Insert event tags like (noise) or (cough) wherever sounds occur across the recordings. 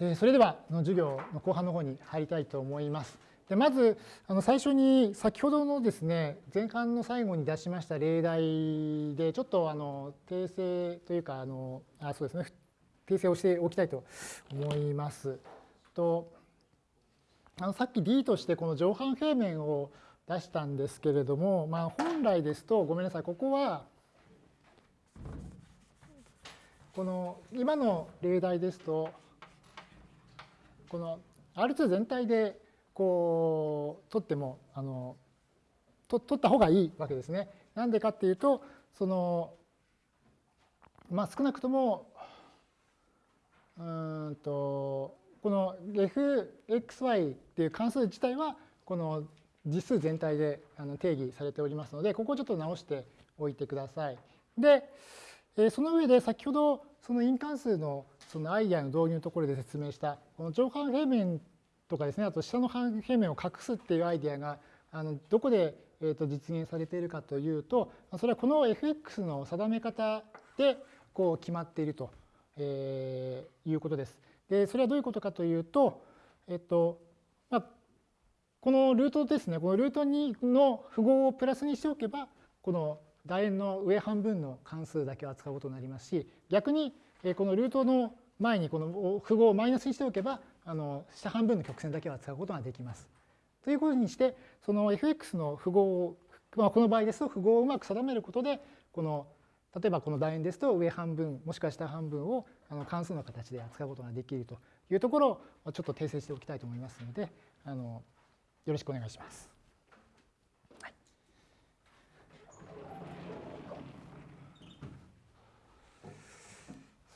えそれでは授業の後半の方に入りたいと思います。でまずあの最初に先ほどのですね前半の最後に出しました例題でちょっとあの訂正というかあのあそうですね訂正をしておきたいと思います。とあのさっき D としてこの上半平面を出したんですけれども、まあ、本来ですとごめんなさいここはこの今の例題ですとこの R2 全体でこう取ってもあのと取った方がいいわけですね。なんでかっていうとそのまあ少なくともうんとこの fxy っていう関数自体はこの実数全体で定義されておりますのでここをちょっと直しておいてください。でその上で先ほどその因関数のそのアイデアの導入のところで説明したこの上半平面とかですねあと下の半平面を隠すっていうアイデアがあのどこでと実現されているかというとそれはこの fx の定め方でこう決まっているということです。でそれはどういうことかというと、えっとまあ、このルートですねこのルート2の符号をプラスにしておけばこの楕円の上半分の関数だけを扱うことになりますし逆にこのルートの前にこの符号をマイナスにしておけばあの下半分の曲線だけを扱うことができます。ということにしてその fx の符号を、まあ、この場合ですと符号をうまく定めることでこの例えばこの楕円ですと上半分もしくは下半分をあの関数の形で扱うことができるというところをちょっと訂正しておきたいと思いますのであのよろしくお願いします。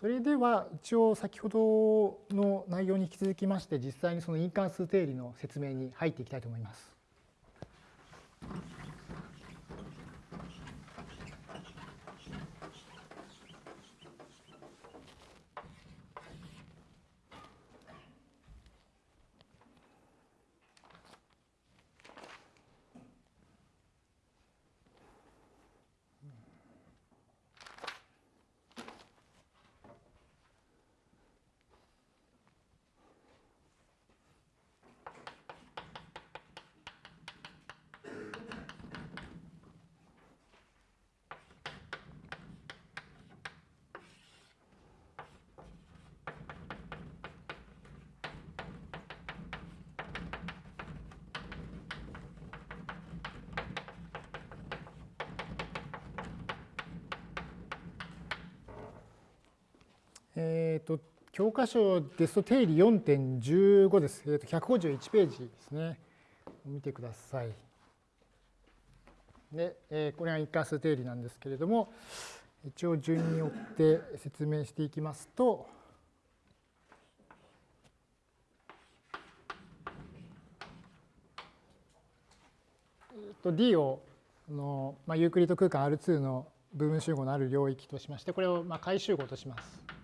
それでは一応先ほどの内容に引き続きまして実際にその因関数定理の説明に入っていきたいと思います。えっ、と、教科書ですと定理4.15です。えっ、と、151ページですね。見てください。で、えー、これが一過数定理なんですけれども、一応順によって説明していきますと、と D をの、まあ、ユークリッド空間 R2 の部分集合のある領域としまして、これをまあ回集合とします。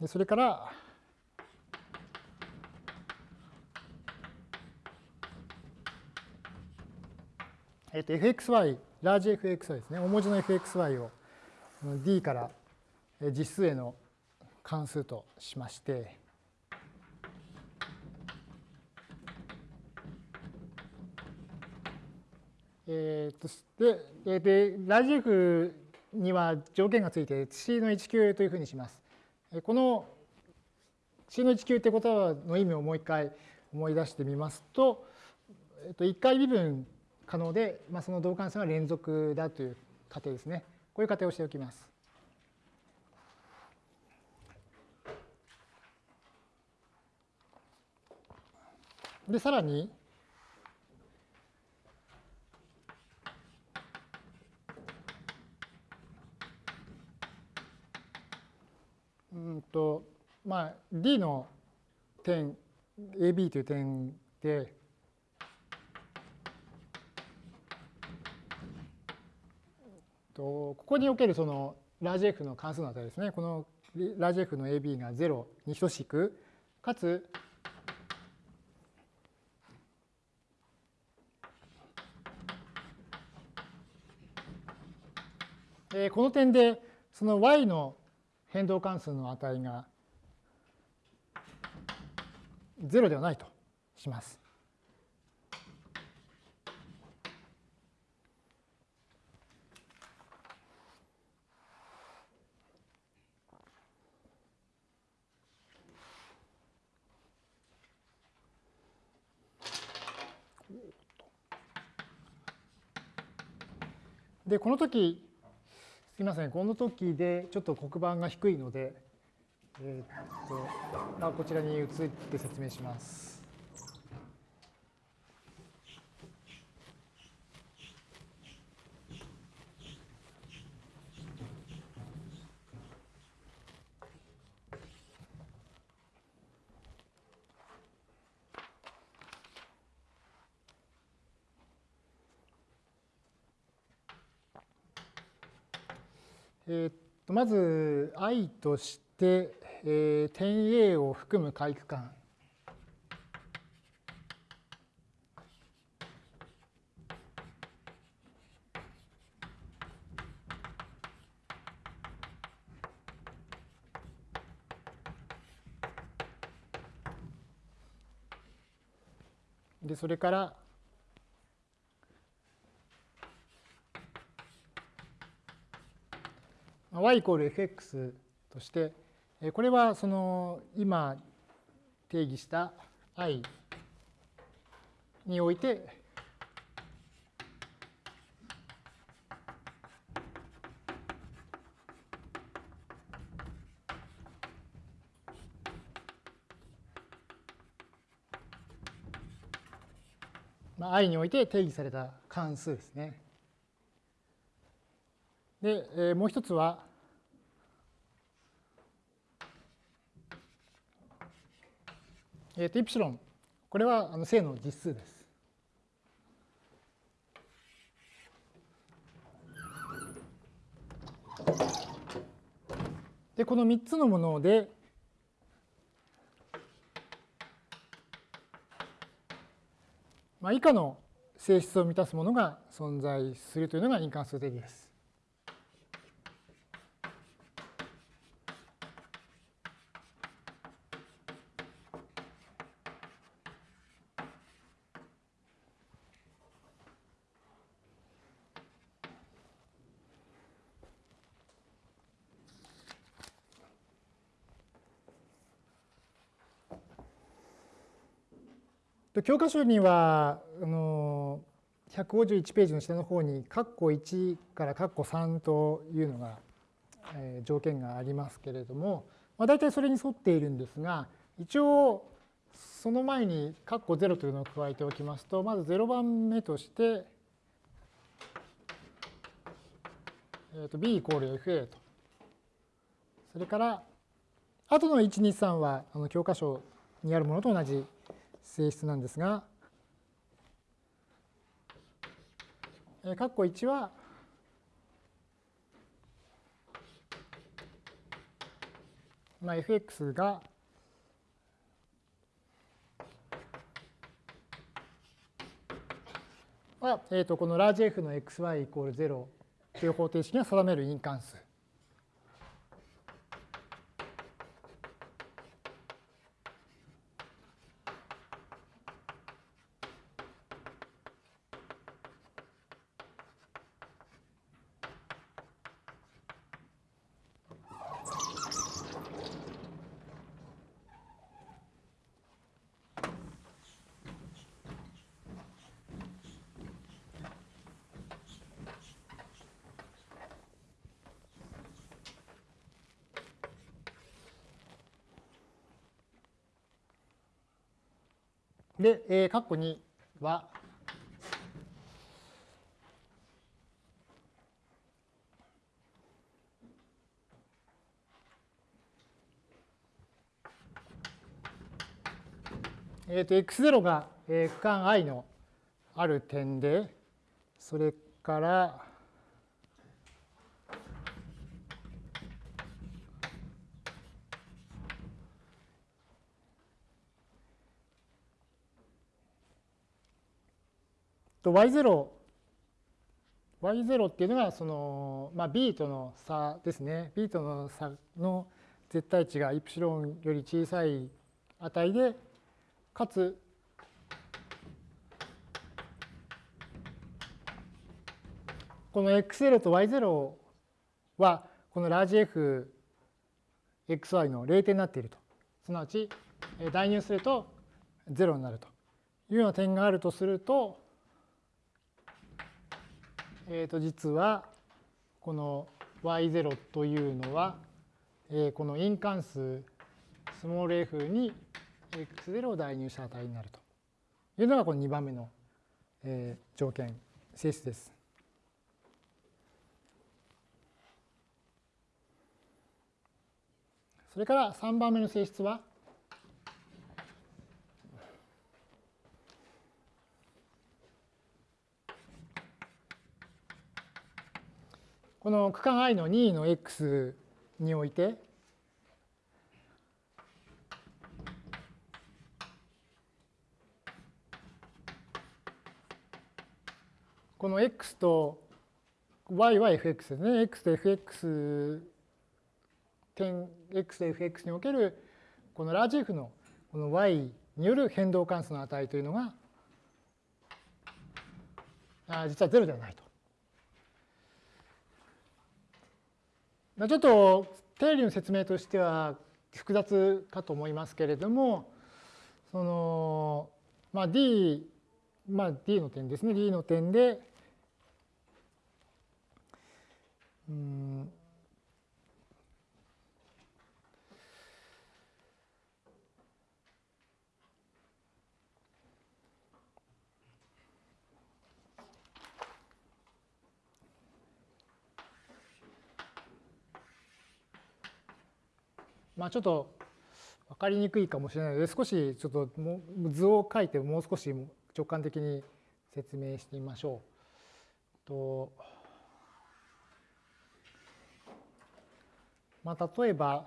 でそれから、えっと、fxy、ラージ fxy ですね、大文字の fxy を d から実数への関数としまして、えー、とででラージ f には条件がついて C の1級というふうにします。この C の1級ってことの意味をもう一回思い出してみますと、えっと、1回微分可能で、まあ、その導関数が連続だという仮定ですね。こういう仮定をしておきます。で、さらに、とまあ D の点 AB という点でとここにおけるそのラージ F の関数の値ですね。このラージ F の AB が0に等しくかつ、この点でその y の変動関数の値が0ではないとします。でこの時すみませんこの時でちょっと黒板が低いので、えー、っとあ、こちらに移って説明します。えー、っとまず i として、えー、点 A を含む回区間でそれから y イコール fx として、これはその今定義した i においてまあ、i において定義された関数ですね。で、もう一つは、えー、とイプシロン、これはあの正の実数です。で、この3つのもので、まあ、以下の性質を満たすものが存在するというのが因関数定義です。教科書にはあの151ページの下の方に括弧1から括弧3というのが、えー、条件がありますけれども、まあ、大体それに沿っているんですが一応その前に括弧0というのを加えておきますとまず0番目として、えー、と b イコール fa と。それから後の123はあの教科書にあるものと同じ性質なんですが、えー、括弧1は、まあ、fx がは、えー、とこのラージ F の xy イコール0という方程式が定める因関数。で、えー、括弧2は、えー、と x0 が、えー、区間 i のある点で、それから、と y0 y0 っていうのがその、まあ、b との差ですね。b との差の絶対値がイプシロンより小さい値で、かつ、この x0 と y0 は、このラージ f xy の0点になっていると。すなわち、代入すると0になるというような点があるとすると、えー、と実はこの y0 というのは、えー、この因関数スモール f に x0 を代入した値になるというのがこの2番目の、えー、条件性質です。それから3番目の性質はこの区間 i の2の x においてこの x と y は fx ですね。x と fx 点 x と fx におけるこのラージ F のこの y による変動関数の値というのが実は0ではないと。ちょっと定理の説明としては複雑かと思いますけれども、その、まあ、D、まあ、D の点ですね、D の点で、うんまあ、ちょっと分かりにくいかもしれないので少しちょっと図を書いてもう少し直感的に説明してみましょう。とまあ、例えば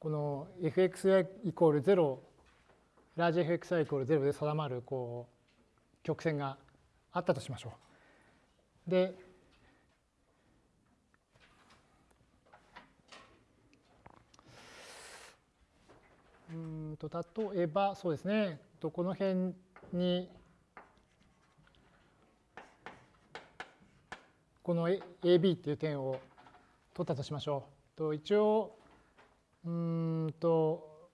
この fxy イコール0ラージ fxy イコール0で定まるこう曲線があったとしましょう。でうんと例えばそうですねこの辺にこの AB っていう点を取ったとしましょう。と一応うんと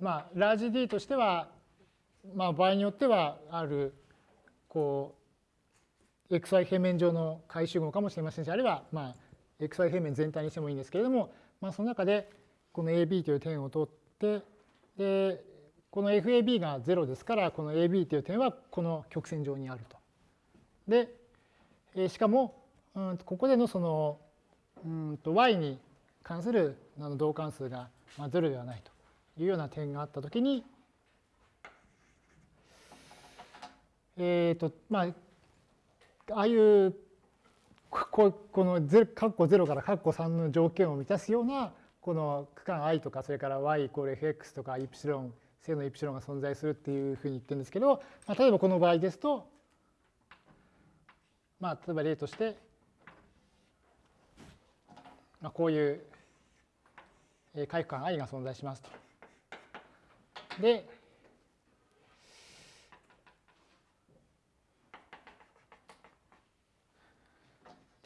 まあラージ D としてはまあ場合によってはあるこう xy 平面上の回集合かもしれませんしあるいはまあ xy 平面全体にしてもいいんですけれども、まあ、その中でこの AB という点を取ってでこの FAB が0ですからこの AB という点はこの曲線上にあると。でしかもうんここでのそのうんと y に関する同関数が0ではないというような点があったときにえっ、とまあああいうここの括弧0から括弧3の条件を満たすようなこの区間 i とかそれから y イコール fx とかイプシロン正のイプシロンが存在するっていうふうに言ってるんですけど、まあ、例えばこの場合ですとまあ例えば例として、まあ、こういう回区間 i が存在しますと。で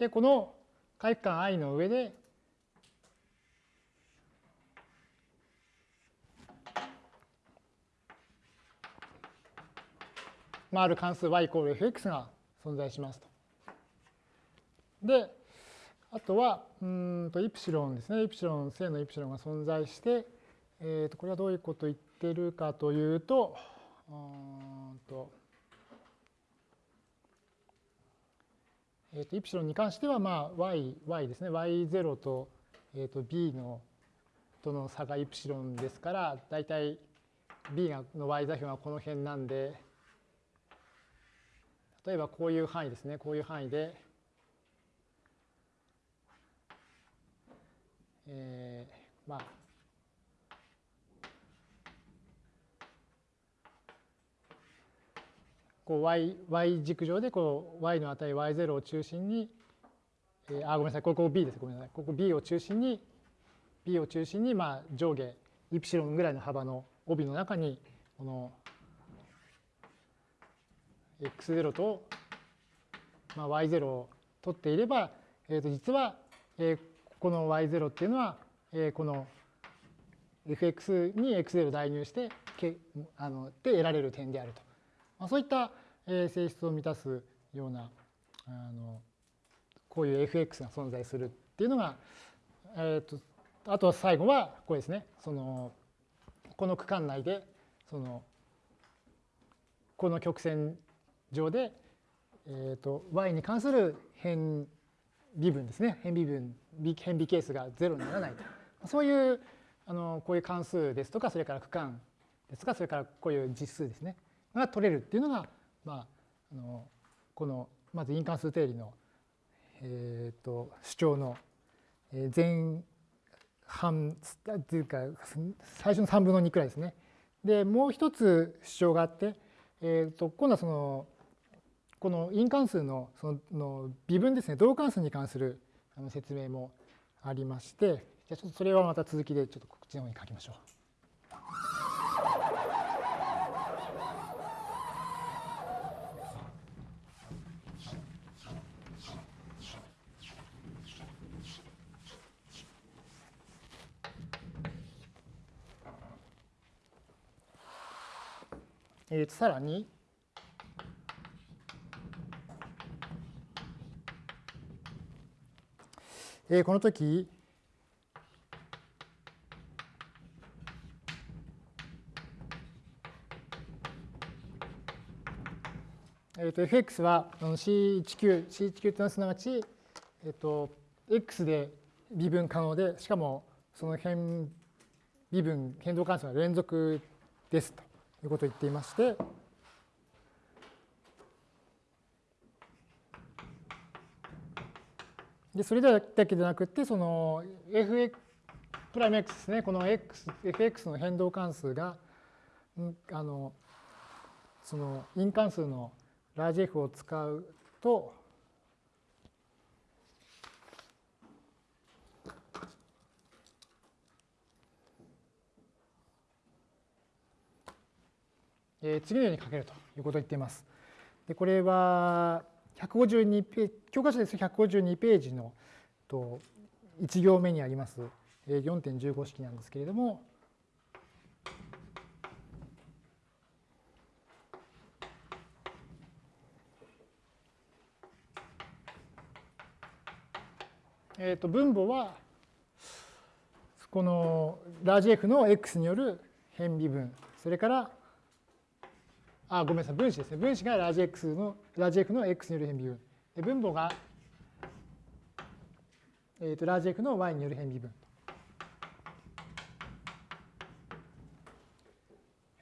で、この回区間 i の上で、まあ、る関数 y イコール fx が存在しますと。で、あとは、うんとイプシロンですね。イプシロン、正のイプシロンが存在して、えー、とこれはどういうことを言ってるかというと、うんとえー、とイプシロンに関しては、まあ、y, y ですね。y0 と,、えー、と b のとの差がイプシロンですから、だいたい b がの y 座標がこの辺なんで、例えばこういう範囲ですね。こういう範囲で、えー、まあ、こう y, y 軸上でこう y の値 y0 を中心に、えー、あごめんなさい。ここ b です。ごめんなさい。ここ b を中心に b を中心にまあ上下イプシロンぐらいの幅の帯の中にこの x0 と、まあ、y0 を取っていれば、えー、と実は、えー、この y0 っていうのは、えー、この fx に x0 を代入してけあので得られる点であると。まあ、そういった、えー、性質を満たすようなあのこういう fx が存在するっていうのが、えー、とあと最後はこれですねそのこの区間内でそのこの曲線上で、えー、と y に関する変微分ですね変微分変微係数が0にならないと。そういうあのこういう関数ですとかそれから区間ですとかそれからこういう実数ですね。が取れるっていうのが、まあ、あのこのまず因関数定理の、えー、と主張の前半っていうか最初の3分の2くらいですね。でもう一つ主張があって、えー、と今度はそのこの因関数のその微分ですね同関数に関する説明もありましてじゃあちょっとそれはまた続きでちょっとこっちの方に書きましょう。えー、とさらに、えー、この時。えー、と fx は C19、C19 というのはすなわち、えー、と x で微分可能で、しかもその変微分、変動関数が連続ですと。いうことを言っていまして、でそれだけでなくて、その fx プライム x ですね、この x fx の変動関数が、あのその因関数のラージ F を使うと、えー、次のように書けるということを言っています。でこれは152ページ、教科書です152ページのと1行目にあります。4.15式なんですけれども、えー、と分母はこのラージ F の x による変微分。それからあごめんなさい。分子ですね。分子がラージ X のラージ F の x による変微分。で分母が、えー、とラージ F の y による変微分。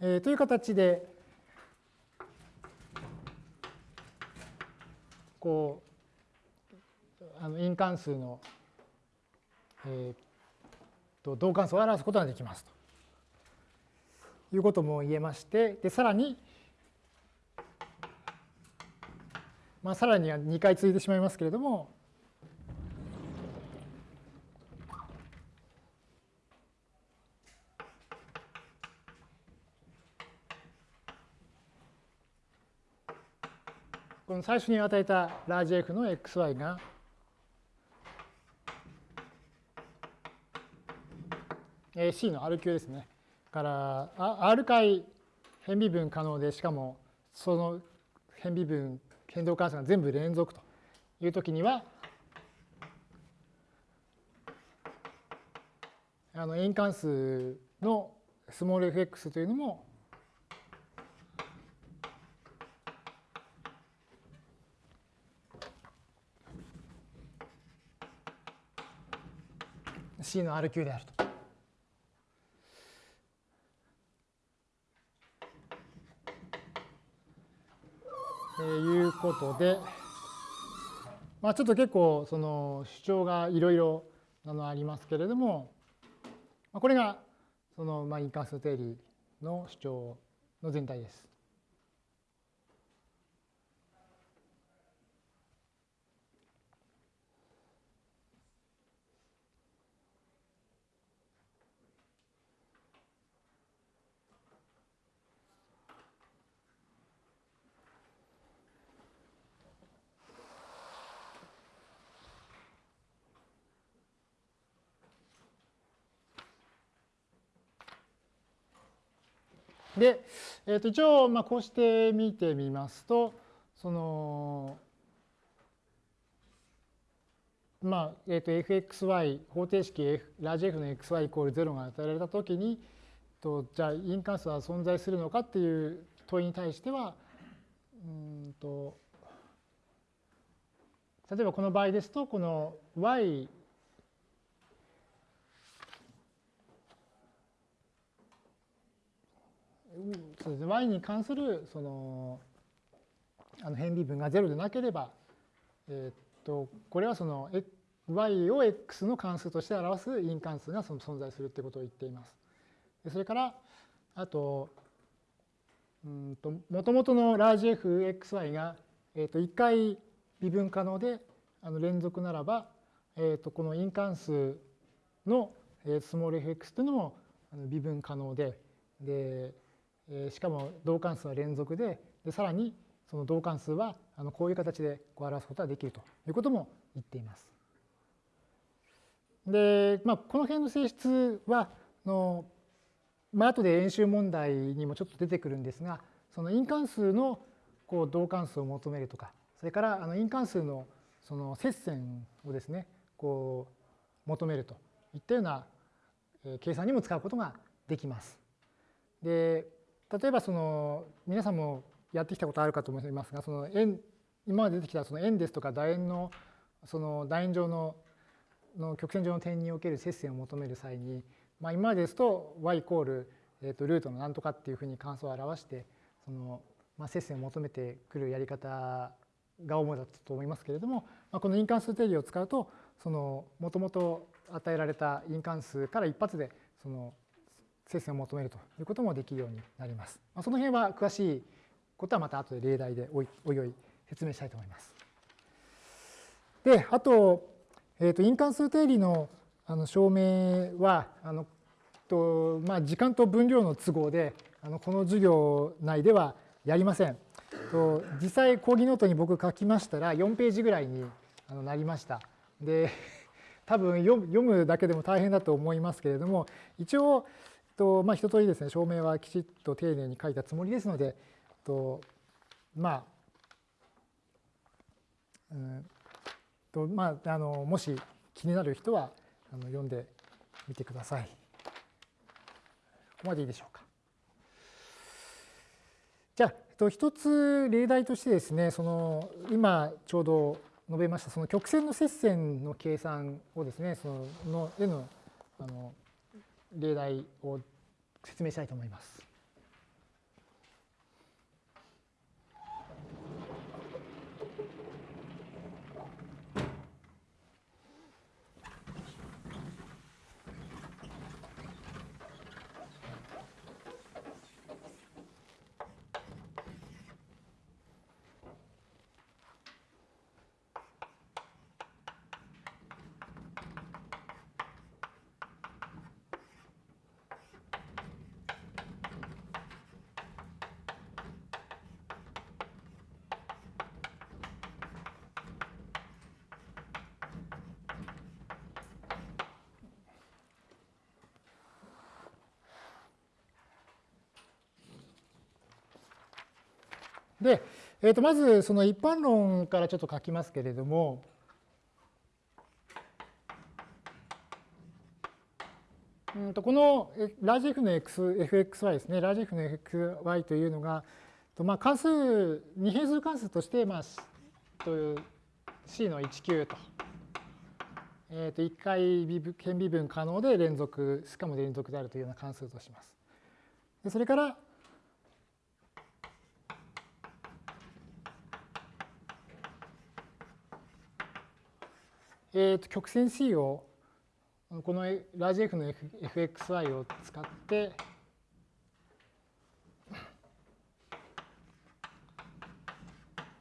えー、という形でこうあの因関数の、えー、と同関数を表すことができますと。いうことも言えましてでさらに、まあ、さらには2回続いてしまいますけれどもこの最初に与えたラージ F の xy が C の R 級ですね。から R 回変微分可能で、しかもその変微分、変動関数が全部連続というときには、あの円関数のスモール fx というのも「C の R 級であると。えいうことで、まあ、ちょっと結構その主張がいろいろありますけれども、まあ、これがそのまあ因関数定理の主張の全体です。で、えー、と一応まあこうして見てみますとそのまあえー、と fxy 方程式 F ラージ F の xy イコール0が与えられたときにとじゃあ因関数は存在するのかっていう問いに対してはうんと例えばこの場合ですとこの y そうですね、y に関するそのあの変微分が0でなければ、え、っとこれはその y を x の関数として表す因関数がその存在するってことを言っています。それからあとうんと元々のラージ fxy が、えー、と1回微分可能であの連続ならば、えー、とこの因関数のスモール fx というのも微分可能ででしかも同関数は連続ででさらにその同関数はあのこういう形でこう表すことができるということも言っています。で、まあ、この辺の性質はの、まあ後で演習問題にもちょっと出てくるんですがその因関数のこう同関数を求めるとかそれからあの因関数のその接線をですねこう求めるといったような計算にも使うことができます。で例えばその皆さんもやってきたことあるかと思いますがその円今まで出てきたその円ですとか楕円のその楕円上のの曲線上の点における接線を求める際に、まあ、今までですと y イコール、えー、とルートのなんとかっていうふうに関数を表してその、まあ、接線を求めてくるやり方が主だったと思いますけれども、まあ、この因関数定義を使うとそのもともと与えられた因関数から一発でその接線を求めるということもできるようになります。まあ、その辺は詳しいことはまた後で例題でおいおいおい説明したいと思います。で、あと、えー、と因関数定理のあの証明はあのと、まあ、時間と分量の都合であのこの授業内ではやりません。と実際講義ノートに僕書きましたら4ページぐらいになりました。で多分読むだけでも大変だと思いますけれども一応とまあ、一通りですね証明はきちっと丁寧に書いたつもりですのでとまあうんとまあ、あのもし気になる人はあの読んでみてください。ここまでいいでしょうか。じゃあ、えっと、一つ例題としてですねその今ちょうど述べましたその曲線の接線の計算をですねそのの絵のあの例題を説明したいと思います。で、えー、とまずその一般論からちょっと書きますけれども、うんとこのラージ F の X、fxy ですね、ラージ F の fxy というのが、まあ、関数、二変数関数として、まあ、という C の19と、えー、と1回変微分可能で連続、しかも連続であるというような関数とします。それから、えー、と曲線 C をこのラージ F の fxy を使って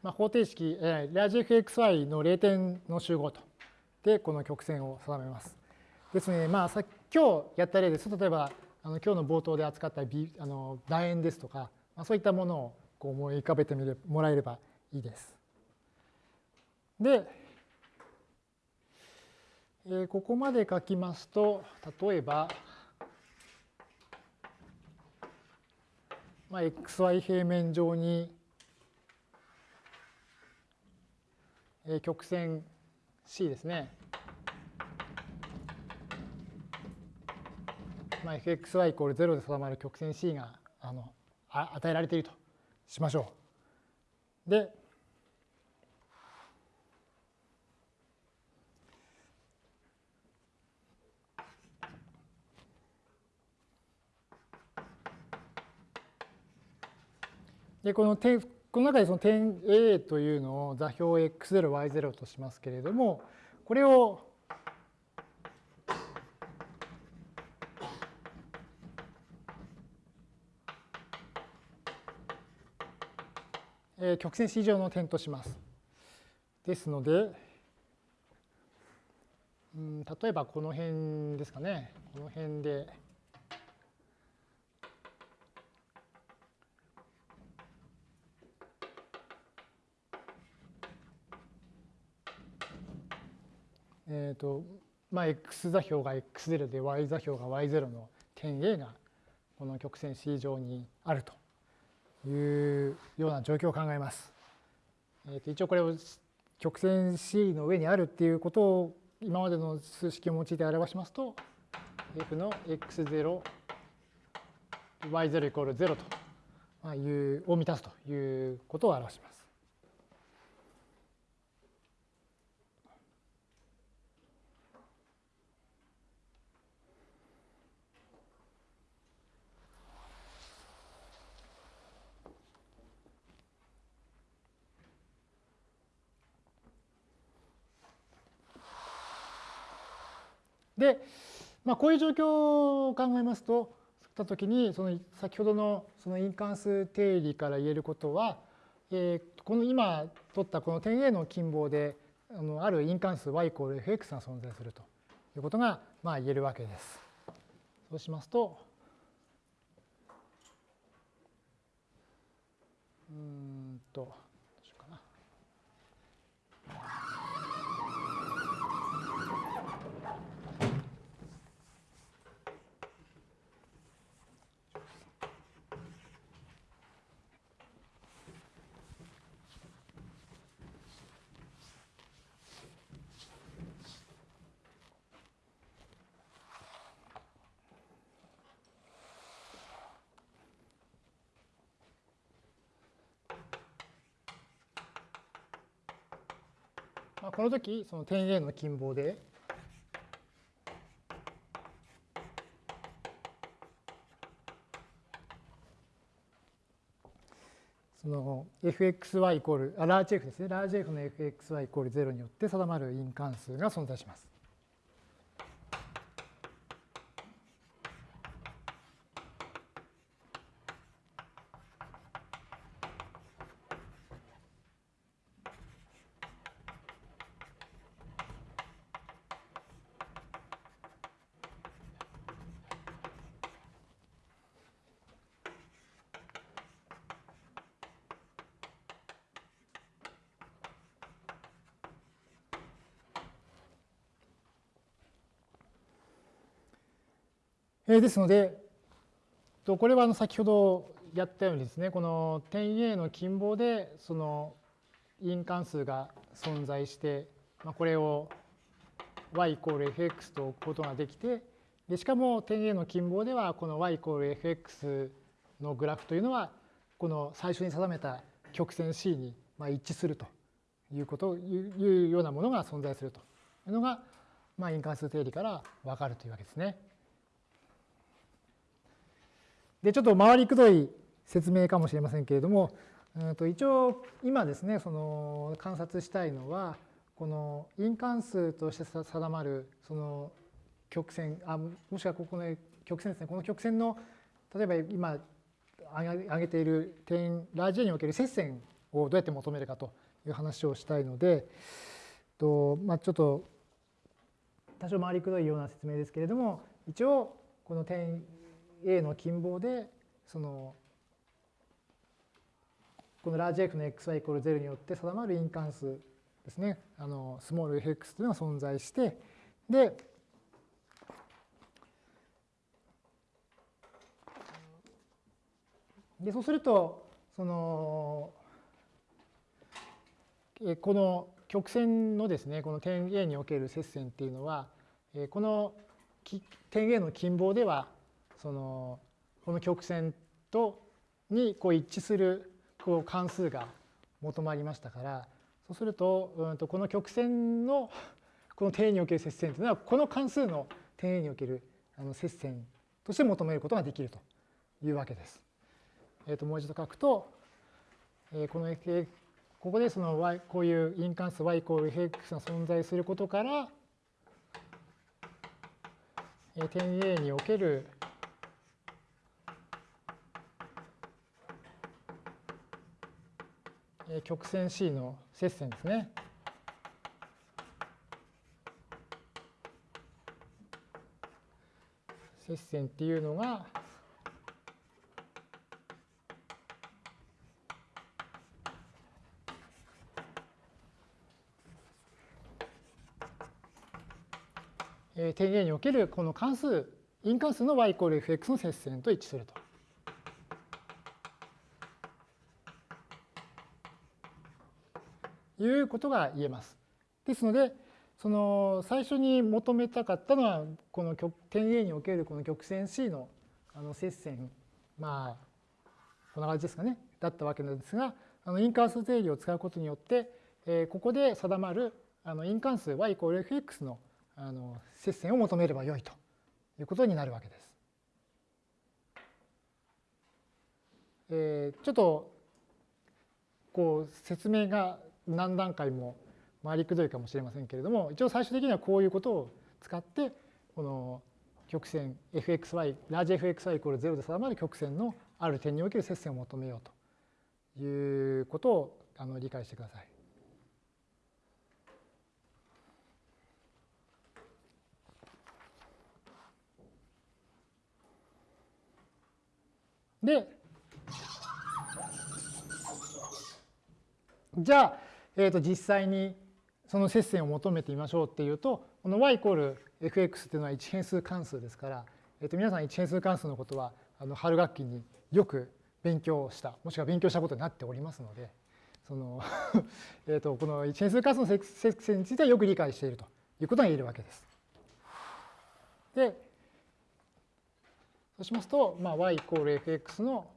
まあ、方程式、えー、ラージ fxy の0点の集合とでこの曲線を定めます。ですね、まあ、さ今日やった例です例えばあの今日の冒頭で扱った B あの楕円ですとか、まあ、そういったものをこう思い浮かべてみれもらえればいいです。で、えここまで書きますと例えばまあ、xy 平面上に曲線 C ですね。まあ、fxy イコール0で定まる曲線 C があの与えられているとしましょう。で、でこの点この中でその点 A というのを座標 x0、y0 としますけれども、これをえ曲線 C 上の点とします。ですので、うん、例えばこの辺ですかね。この辺で、えっ、ー、と、まあ、x 座標が x0 で y 座標が y0 の点 A がこの曲線 C 上にあるというような状況を考えます。えー、と一応これを曲線 C の上にあるっていうことを今までの数式を用いて表しますと f の x0 y0 イコール0というを満たすということを表します。で、まあ、こういう状況を考えますと、ったときに、その先ほどのその因関数定理から言えることは、えー、この今取ったこの点 A の近傍で、あのある因関数 y イコール fx が存在するということがまあ言えるわけです。そうしますと、うんと、まあ、この時その点 A の近傍でその fxy イコール、あラージ f ですね、ラージ f の fxy イコール0によって定まる因関数が存在します。えですので、これは先ほどやったようにですね、この点 A の近傍でその因関数が存在して、まあ、これを y イコール fx と置くことができて、でしかも点 A の近傍ではこの y イコール fx のグラフというのはこの最初に定めた曲線 C にまあ一致するというこというようなものが存在するというのが、まあ、因関数定理から分かるというわけですね。で、ちょっと回りくどい説明かもしれませんけれども、うんと一応今ですね、その観察したいのは、この因関数として定まるその曲線、あもしくはここの曲線ですね、この曲線の例えば今挙げている点ラージ A における接線をどうやって求めるかという話をしたいので、とまあ、ちょっと多少回りくどいような説明ですけれども、一応この点 A の近傍でそのこのラージ F の xy イコール0によって定まる因関数ですね。あのスモール fx というのが存在してででそうするとそのこの曲線のですねこの点 A における接線っていうのはこの点 A の近傍ではそのこの曲線とにこう一致するこう関数が求まりましたからそうするとうんとこの曲線のこの点 A における接線というのはこの関数の点 A におけるあの接線として求めることができるというわけです。えー、ともう一度書くと、えー、このここでその y こういう因関数 y イコール fx が存在することから、え、点 A における曲線 C の接線ですね。接線っていうのが点 A におけるこの関数因関数の y イコール fx の接線と一致すると。いうことが言えます。ですので、その最初に求めたかったのは、この点 A におけるこの曲線 C のあの接線、まあ、こんな感じですかね、だったわけなんですが、あの因関数定理を使うことによって、えー、ここで定まるあの因関数 y イコール fx のあの接線を求めればよいということになるわけです。えー、ちょっとこう説明が何段階も回りくどいかもしれませんけれども一応最終的にはこういうことを使ってこの曲線 fxy ラージ fxy イコール0で定まる曲線のある点における接線を求めようということをあの理解してください。でじゃあ、えー、と実際にその接線を求めてみましょうっていうとこの y イコール fx っていうのは一変数関数ですから、えー、と皆さん一変数関数のことはあの春学期によく勉強したもしくは勉強したことになっておりますのでその (laughs) えとこの一変数関数の接線についてはよく理解しているということが言えるわけです。でそうしますと、まあ、y イコール fx の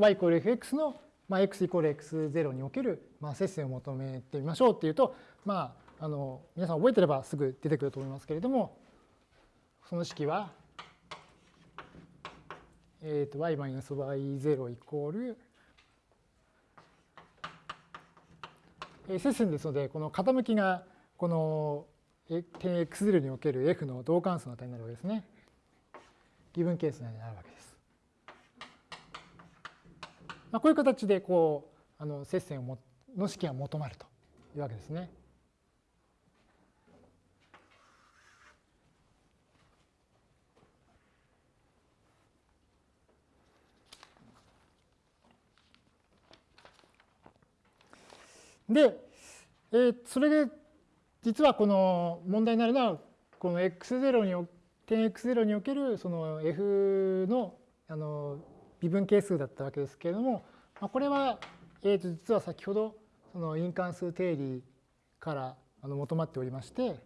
y イコール fx の、まあ、x イコール x0 における、まあ、接線を求めてみましょうっていうと、まあ、あの皆さん覚えてればすぐ出てくると思いますけれどもその式はえー、と y-y0 イコール、接線ですので、この傾きがこの点 x0 における f の同関数の値になるわけですね。ギブンケースになるわけです。まあ、こういう形でこうあの接線をもの式が求まるというわけですね。で、えー、それで実はこの問題になるのはこの x0 に点 x0 におけるその f のあの微分係数だったわけですけれども、これは、実は先ほどその因関数定理から求まっておりまして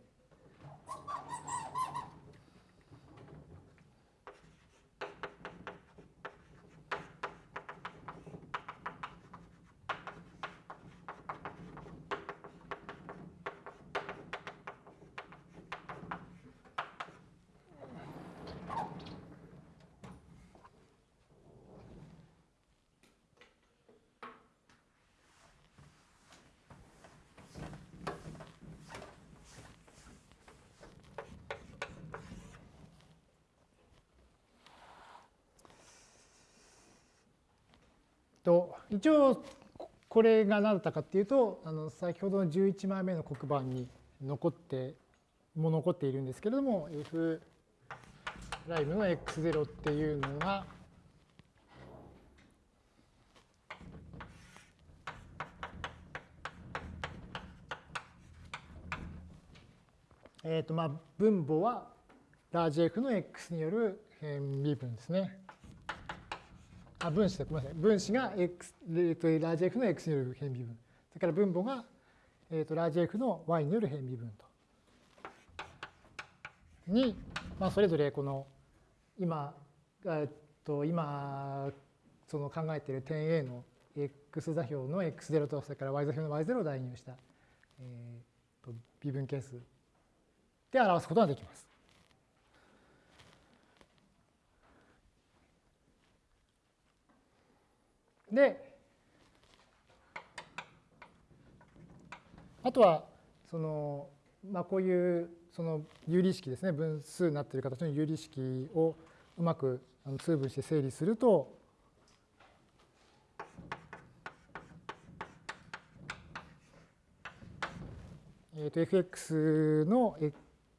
一応これが何だったかっていうとあの先ほどの11枚目の黒板に残っても残っているんですけれども F ライブの x0 っていうのがえとまあ、分母はラージ F の X による変微分ですね。あ、分子で、ごめんなさい。分子が x、えー、とラージ F の x による変微分。それから分母が、えー、とラージ F の y による変微分と。に、まあ、それぞれこの今、えっと、今その考えている点 A の x 座標の x0 とそれから y 座標の y0 を代入した、えー、と微分係数で表すことができます。で、あとは、その、まあ、こういうその有理式ですね、分数になっている形の有理式をうまく通分して整理すると、えー、と fx の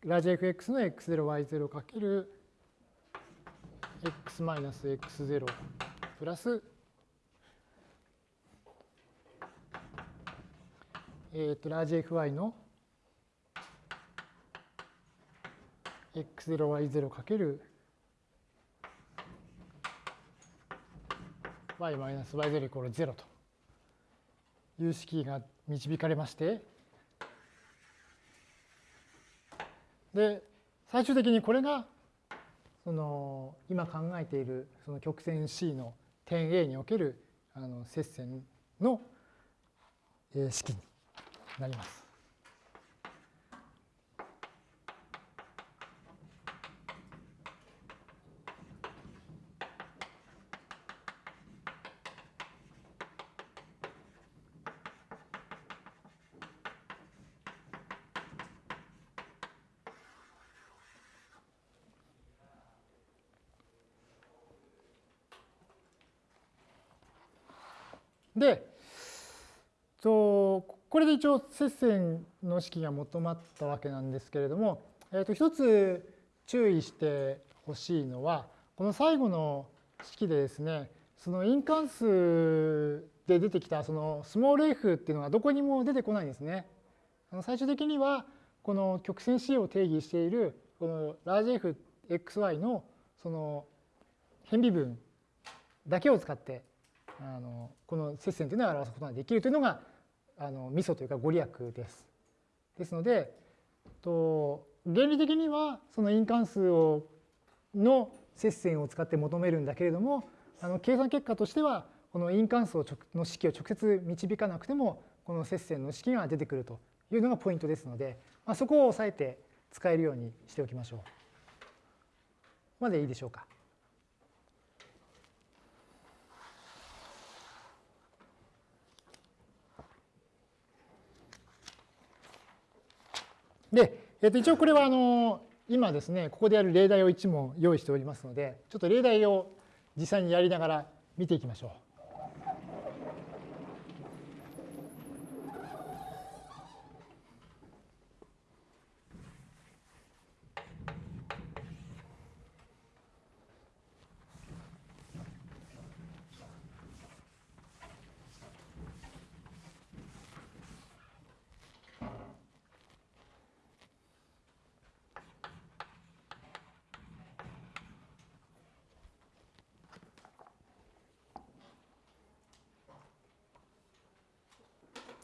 ラージ fx の x0y0 かける x-x0 プラスえっ、とラージ fy の x0y0 かける y-y0 イコール0という式が導かれましてで最終的にこれがその今考えているその曲線 C の点 A におけるあの接線の式になります。で、これで一応接線の式が求まったわけなんですけれども、えー、と一つ注意してほしいのはこの最後の式でですねその因関数で出てきたそのスモール f っていうのがどこにも出てこないんですね。最終的にはこの曲線 C を定義しているこのラージ fxy のその変微分だけを使ってあのこの接線というのを表すことができるというのがあのミソというかご利益です。ですのでと原理的にはその因関数をの接線を使って求めるんだけれどもあの計算結果としてはこの因関数の式を直接導かなくてもこの接線の式が出てくるというのがポイントですので、まあ、そこを押さえて使えるようにしておきましょう。までいいでしょうか。で、えー、と一応これはあの今ですね、ここでやる例題を1問用意しておりますので、ちょっと例題を実際にやりながら見ていきましょう。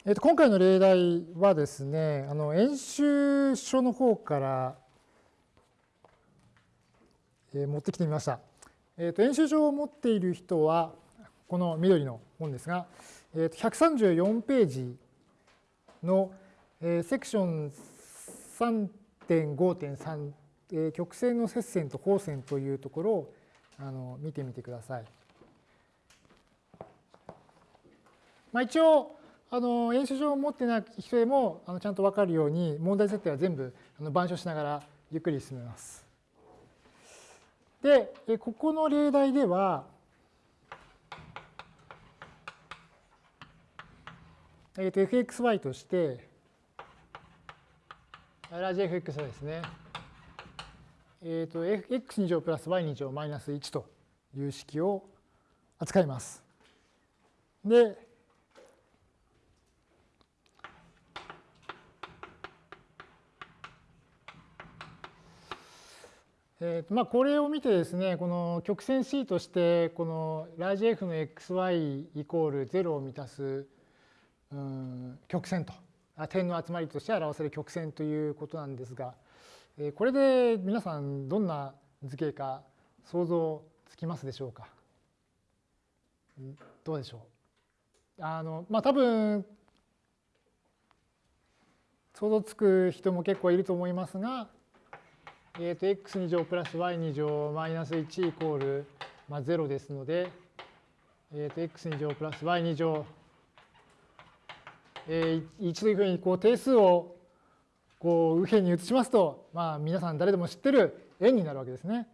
えっと、今回の例題はですね、あの演習書の方から、えー、持ってきてみました。えっと、演習書を持っている人は、この緑の本ですが、えっと、134ページの、えー、セクション3.5.3、えー、曲線の接線と交線というところをあの見てみてください。まあ、一応、あの演習書を持ってない人でもあのちゃんと分かるように問題設定は全部あの板書しながらゆっくり進めます。で、ここの例題では、えー、と fxy として、ラージ fx ですね。えっ、ー、と、x2 乗プラス y2 乗マイナス1という式を扱います。で、えーまあ、これを見てですね、この曲線 C として、このラージ F の xy イコール0を満たすうん曲線と、点の集まりとして表せる曲線ということなんですが、えー、これで皆さんどんな図形か想像つきますでしょうか？どうでしょう？あの、まあ、多分想像つく人も結構いると思いますが、えー、と x2 乗プラス y2 乗マイナス1イコール、まあ、0ですので、えー、と x2 乗プラス y2 乗、えー、一というふうにこう定数をこう右辺に移しますと、まあ、皆さん誰でも知ってる円になるわけですね。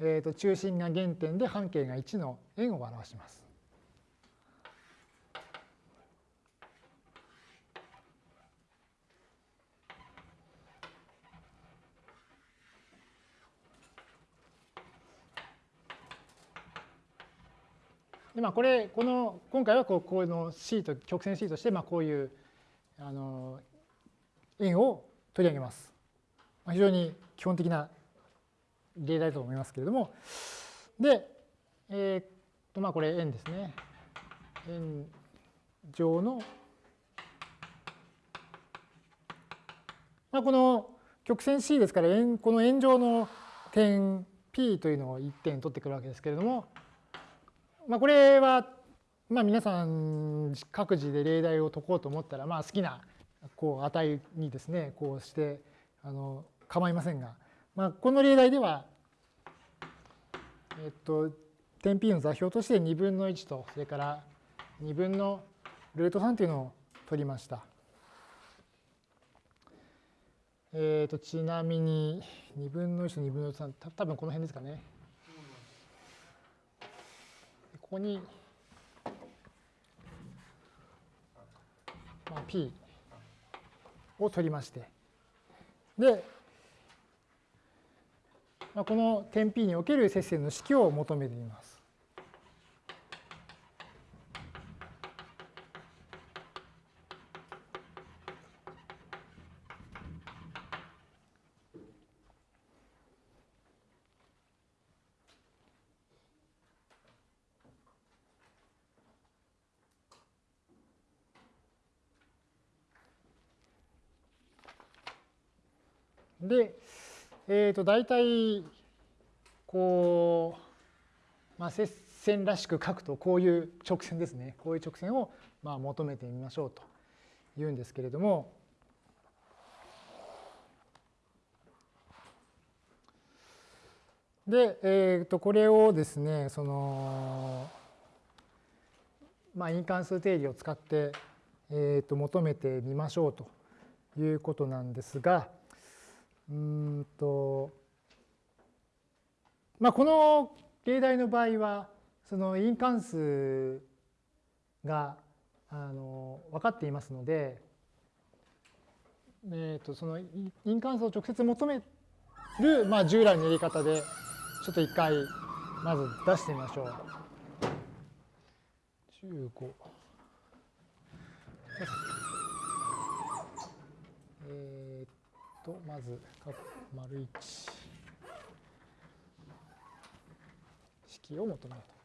えー、と中心が原点で半径が1の円を表します。でまあ、これこの今回はこうこの C と曲線 C としてまあこういうあの円を取り上げます。まあ、非常に基本的な例題だと思いますけれどもで、えー、っとまあこれ円ですね。円上の、まあ、この曲線 C ですから円この円上の点 P というのを1点取ってくるわけですけれどもまあ、これは、まあ、皆さん各自で例題を解こうと思ったら、まあ、好きなこう値にですねこうしてあの構いませんが、まあ、この例題では、えっと、点 P の座標として2分の1とそれから2分のルート3というのを取りました。えー、とちなみに2分の1と2分の3多分この辺ですかね。ここに、まあ、P を取りまして、で、まあ、この点 P における接線の式を求めてみます。で、えー、と大体こう、まあ、接線らしく書くとこういう直線ですね。こういう直線をまあ求めてみましょうというんですけれども。で、えー、とこれをですねその、まあ、因関数定理を使って、えー、と求めてみましょうということなんですが、うんとまあこの例題の場合はその因関数があの分かっていますので、えー、とその因関数を直接求める、まあ、従来のやり方でちょっと一回まず出してみましょう。15とまず丸1式を求めると。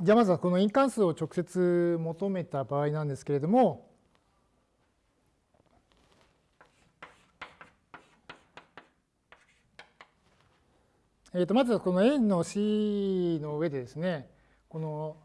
じゃあまずはこの因関数を直接求めた場合なんですけれども、えー、とまずはこの円の C の上でですね、この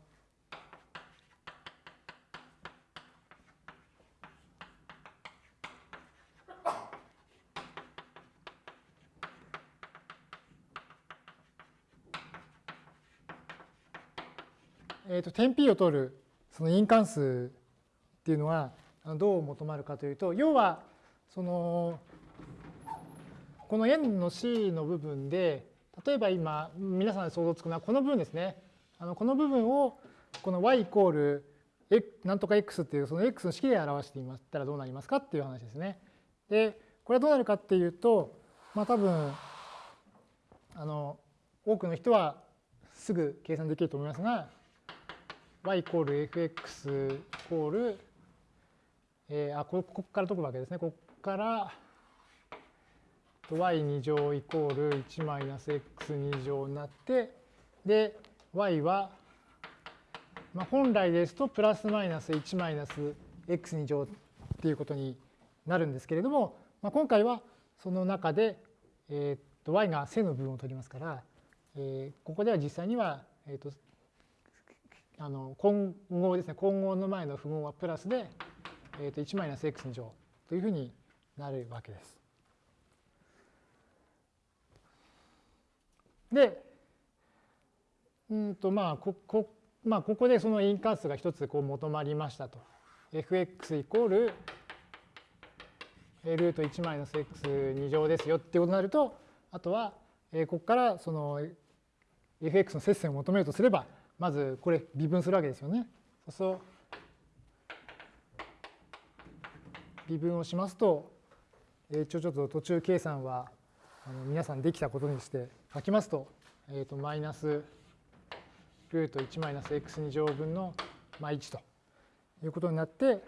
えー、と点 P を取るその因関数っていうのはどう求まるかというと要はそのこの円の C の部分で例えば今皆さん想像つくのはこの部分ですね。あのこの部分をこの y イコールなんとか x っていうその x の式で表してみましたらどうなりますかっていう話ですね。でこれはどうなるかっていうとまあ多分あの多くの人はすぐ計算できると思いますが y イコール fx イコール、えー、あここから解くわけですね。ここから y2 乗イコール1マイナス x2 乗になってで y は、まあ、本来ですとプラスマイナス1マイナス x2 乗っていうことになるんですけれども、まあ、今回はその中で、えー、と y が正の部分を取りますから、えー、ここでは実際には、えー、とあの混合ですね混合の前の符号はプラスで、えー、と1マイナス x2 乗というふうになるわけです。で、うんとまあここまあ、ここでその因関数が一つこう求まりましたと。fx イコールルート1マイナス x2 乗ですよっていうことになるとあとはここからその fx の接線を求めるとすればまずこれ微分するわけですよね。そう微分をしますと一応ちょっと途中計算は皆さんできたことにして書きますと、えっ、と、マイナスルート1マイナス x2 乗分の、まあ、1ということになって、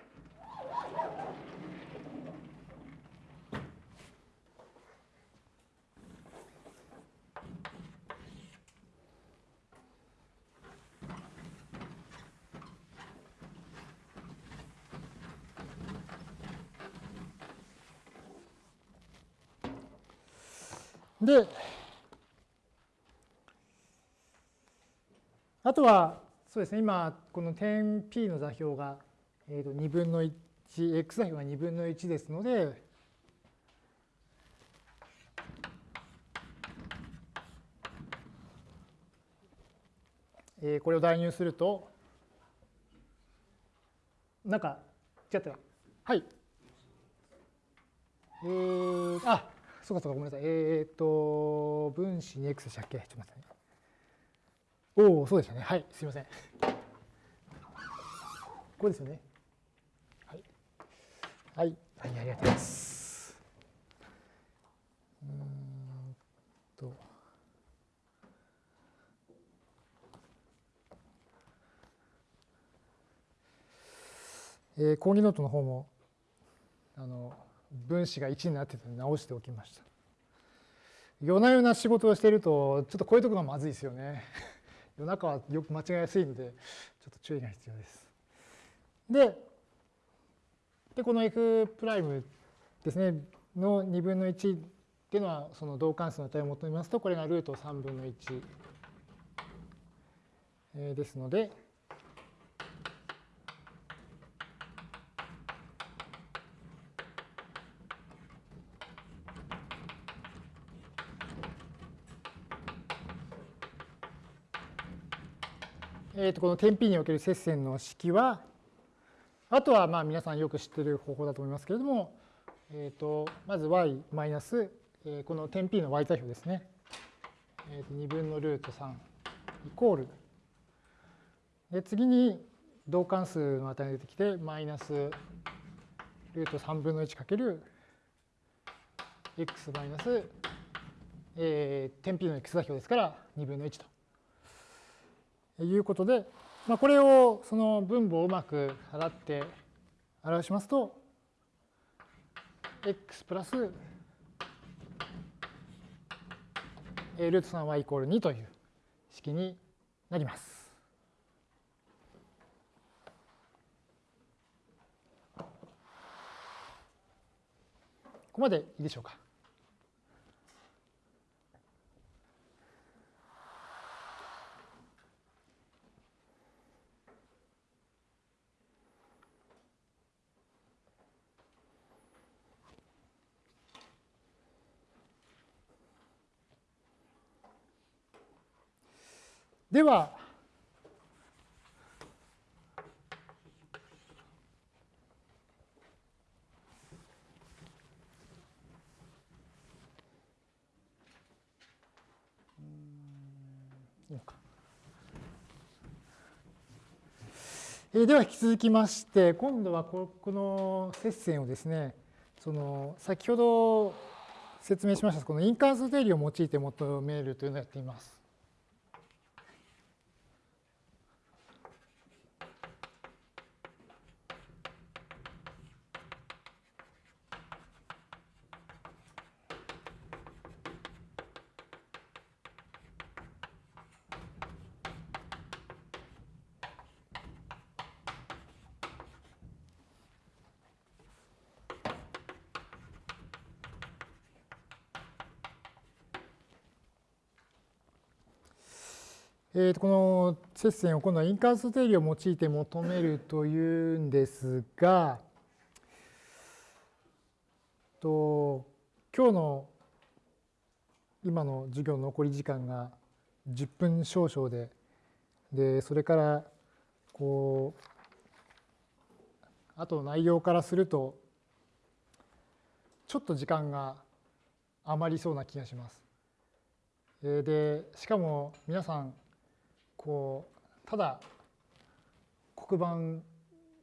で、あとは、そうですね、今、この点 P の座標が、えー、と2分の1、x 座標が2分の1ですので、えー、これを代入すると、なんか、違ったはい。えー、あ、そうかそうか、ごめんなさい。えっ、ー、と、分子に x でしたっけ？ちょっと待ってね。おお、そうでしたね。はい、すいません。ここですよね。はい。はい、はい、ありがとうございます。うんと。えー、講義ノートの方も、あの、分子が1になってたので直しておきました。夜な夜な仕事をしていると、ちょっとこういうところがまずいですよね。夜中はよく間違えやすいので、ちょっと注意が必要です。で、でこの f' ですね、の2分の1っていうのは、その同関数の値を求めますと、これがルート3分の1ですので、えー、とこの点 P における接線の式は、あとはまあ皆さんよく知ってる方法だと思いますけれども、えー、とまず y マイナス、えこの点 P の y 座標ですね。えー、と2分のルート3イコール。で次に同関数の値が出てきて、マイナスルート3分の1かける x マイナス、えー、点 P の x 座標ですから2分の1と。いうことで、まあ、これをその分母をうまく払って表しますと、x プラスルート 3y イコール2という式になります。ここまでいいでしょうか？では、では引き続きまして今度はこの接線をですねその先ほど説明しましたこの因関数定理を用いて求めるというのをやってみます。えー、とこの接線を今度は因関数定理を用いて求めるというんですが、と今日の今の授業の残り時間が10分少々で、でそれからこうあと内容からするとちょっと時間が余りそうな気がします。でしかも皆さんこうただ黒板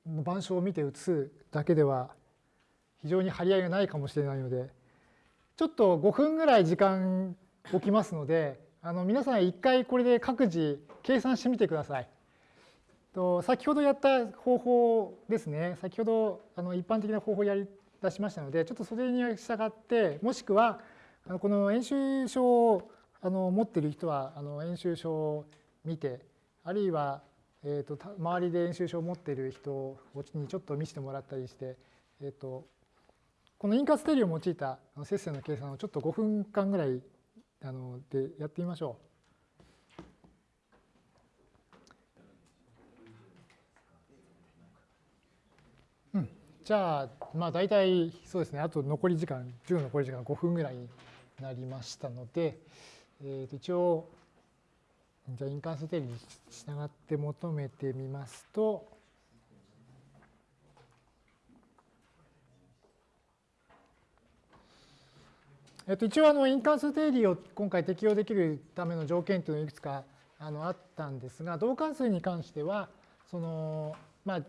の板書を見て写すだけでは非常に張り合いがないかもしれないのでちょっと5分ぐらい時間置きますのであの皆さん一回これで各自計算してみてください。と先ほどやった方法ですね先ほどあの一般的な方法をやり出しましたのでちょっとそれに従ってもしくはこの演習書をあの持ってる人はあの演習書を見てあるいは、えーと、周りで演習書を持っている人にちょっと見せてもらったりして、えーと、このインカステリを用いた接線の計算をちょっと5分間ぐらいあのでやってみましょう。じゃあ、まあ大体そうですね、あと残り時間、授業残り時間5分ぐらいになりましたので、えー、と一応、じゃあ因関数定理に従って求めてみますと、えっと、一応あの因関数定理を今回適用できるための条件というのがいくつかあのあったんですが同関数に関してはその、まあ、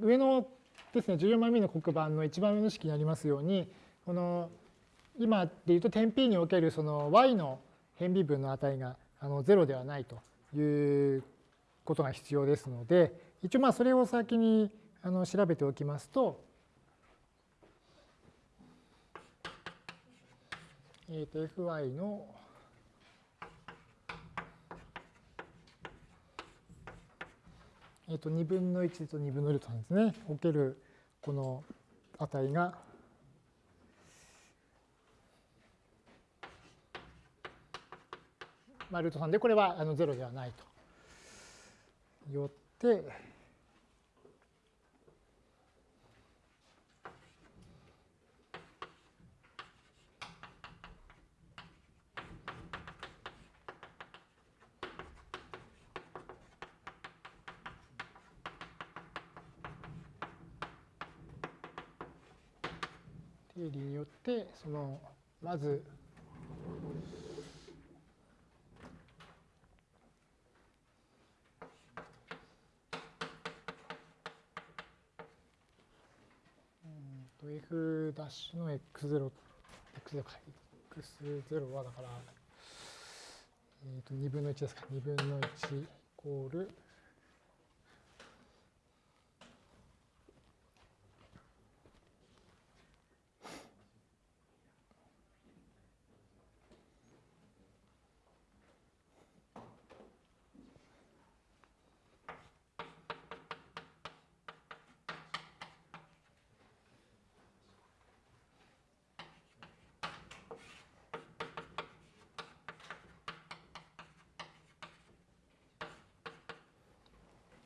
上のですね14枚目の黒板の一番上の式にありますようにこの今でいうと点 P におけるその y の変微分の値があの0ではないということが必要ですので一応まあそれを先にあの調べておきますと,、えー、と fy のえっと2分の1と2分のルートなんですね。おけるこの値がまあ、ルート3でこれはあの0ではないと。よって、定理によってそのまずと f' ダッシュの x0、x0 か、x0 はだから、えー、と2分の1ですか、2分の1イコール、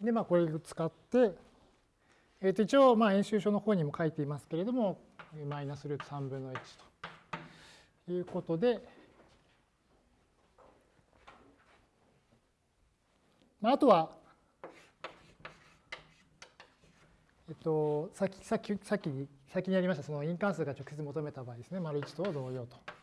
で、まあ、これを使って、えー、と一応、まあ、演習書の方にも書いていますけれども、マイナスルート3分の1ということで、まあ、あとは、えっと、さっき、さっき、さっき、先にやりました、その因関数が直接求めた場合ですね、丸1と同様と。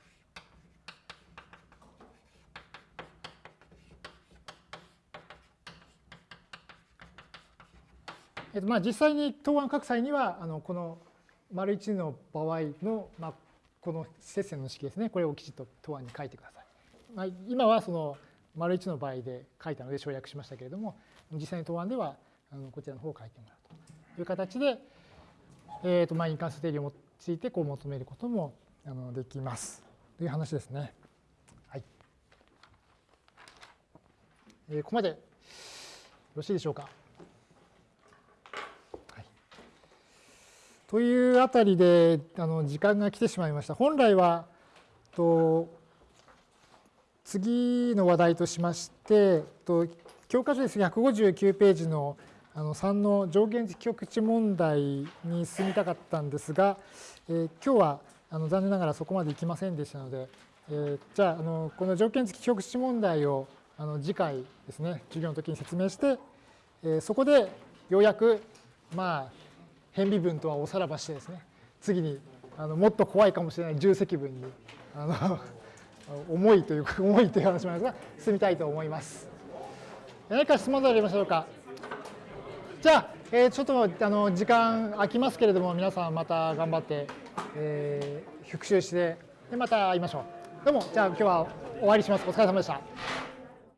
えっと、まあ実際に答案書く際にはあのこの丸1の場合の、まあ、この接線の式ですねこれをきちっと答案に書いてください。まあ、今はその丸1の場合で書いたので省略しましたけれども実際に答案ではあのこちらの方を書いてもらうという形で、えーとまあ、因関数定理を用いてこう求めることもあのできますという話ですね。はいえー、ここまでよろしいでしょうか？はい、というあたりであの時間が来てしまいました。本来はと次の話題としましてと教科書です159ページのあの3の条件付極値問題に進みたかったんですが、えー、今日はあの残念ながらそこまでいきませんでしたので、えー、じゃああのこの条件付き極値問題をあの次回ですね授業の時に説明して、えー、そこでようやくまあ変微分とはおさらばしてですね次にあのもっと怖いかもしれない重積分にあの (laughs) 重いというか (laughs) 重いという話もありますが進みたいと思います。何か質問ありましょうか？じゃあ、えー、ちょっとあの時間空きますけれども皆さんまた頑張って、えー、復習してでまた会いましょう。どうもじゃあ今日は終わりします。お疲れ様でした。